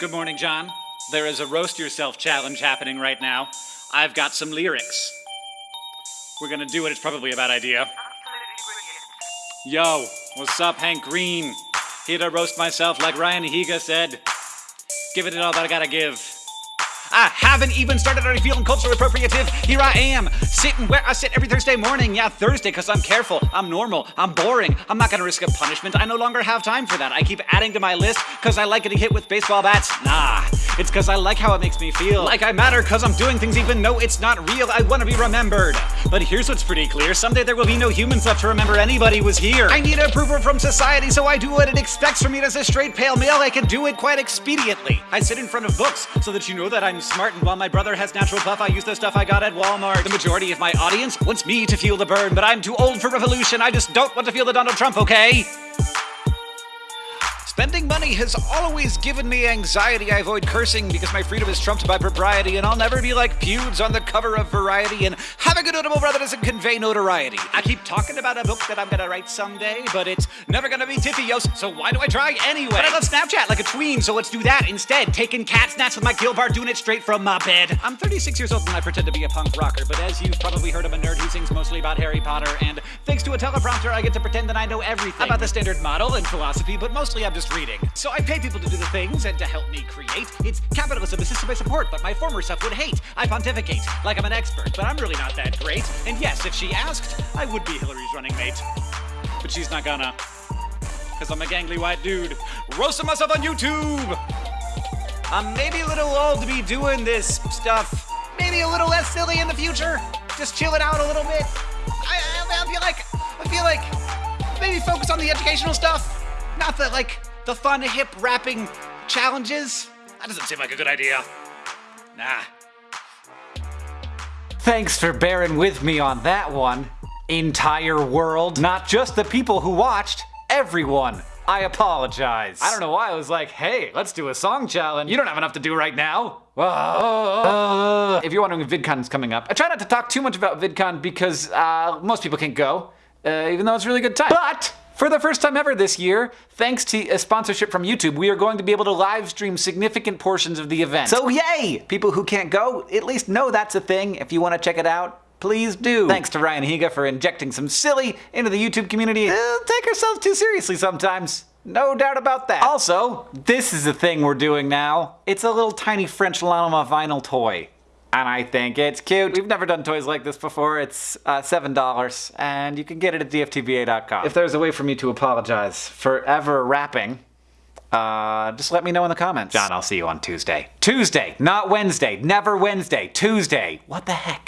Good morning, John. There is a roast yourself challenge happening right now. I've got some lyrics. We're gonna do it, it's probably a bad idea. Yo, what's up, Hank Green? Here to roast myself like Ryan Higa said. Giving it all that I gotta give. I haven't even started already feeling culturally appropriative. Here I am, sitting where I sit every Thursday morning. Yeah, Thursday, because I'm careful, I'm normal, I'm boring. I'm not gonna risk a punishment. I no longer have time for that. I keep adding to my list because I like getting hit with baseball bats. Nah, it's because I like how it makes me feel. Like I matter because I'm doing things even though it's not real. I want to be remembered. But here's what's pretty clear. Someday there will be no humans left to remember anybody was here. I need approval from society, so I do what it expects from me as a straight pale male. I can do it quite expediently. I sit in front of books so that you know that I'm smart, and while my brother has natural puff, I use the stuff I got at Walmart. The majority of my audience wants me to feel the burn, but I'm too old for revolution. I just don't want to feel the Donald Trump, okay? Spending money has always given me anxiety. I avoid cursing because my freedom is trumped by propriety, and I'll never be like Pewds on the cover of Variety and have a good notable brother doesn't convey notoriety. I keep talking about a book that I'm gonna write someday, but it's never gonna be TFIOS, so why do I try anyway? But I love Snapchat like a tween, so let's do that instead. Taking cat snaps with my Gil bar, doing it straight from my bed. I'm 36 years old and I pretend to be a punk rocker, but as you've probably heard, I'm a nerd who sings mostly about Harry Potter, and thanks to a teleprompter, I get to pretend that I know everything about the standard model and philosophy, but mostly I'm just reading. So I pay people to do the things and to help me create. It's capitalism, the system I support, but my former self would hate. I pontificate like I'm an expert, but I'm really not that great. And yes, if she asked, I would be Hillary's running mate. But she's not gonna. Cause I'm a gangly white dude, roasting myself on YouTube! I'm maybe a little old to be doing this stuff. Maybe a little less silly in the future. Just chill it out a little bit. I, I, I feel like, I feel like, maybe focus on the educational stuff. Not the, like, the fun, hip rapping challenges? That doesn't seem like a good idea. Nah. Thanks for bearing with me on that one. Entire world. Not just the people who watched, everyone. I apologize. I don't know why I was like, hey, let's do a song challenge. You don't have enough to do right now. Uh, if you're wondering if VidCon's coming up, I try not to talk too much about VidCon because uh, most people can't go, uh, even though it's a really good time. But for the first time ever this year, thanks to a sponsorship from YouTube, we are going to be able to live stream significant portions of the event. So yay! People who can't go, at least know that's a thing. If you want to check it out, please do. Thanks to Ryan Higa for injecting some silly into the YouTube community. Uh, take ourselves too seriously sometimes. No doubt about that. Also, this is a thing we're doing now. It's a little tiny French llama vinyl toy and I think it's cute. We've never done toys like this before. It's uh, $7, and you can get it at dftba.com. If there's a way for me to apologize for ever rapping, uh, just let me know in the comments. John, I'll see you on Tuesday. Tuesday, not Wednesday. Never Wednesday. Tuesday. What the heck?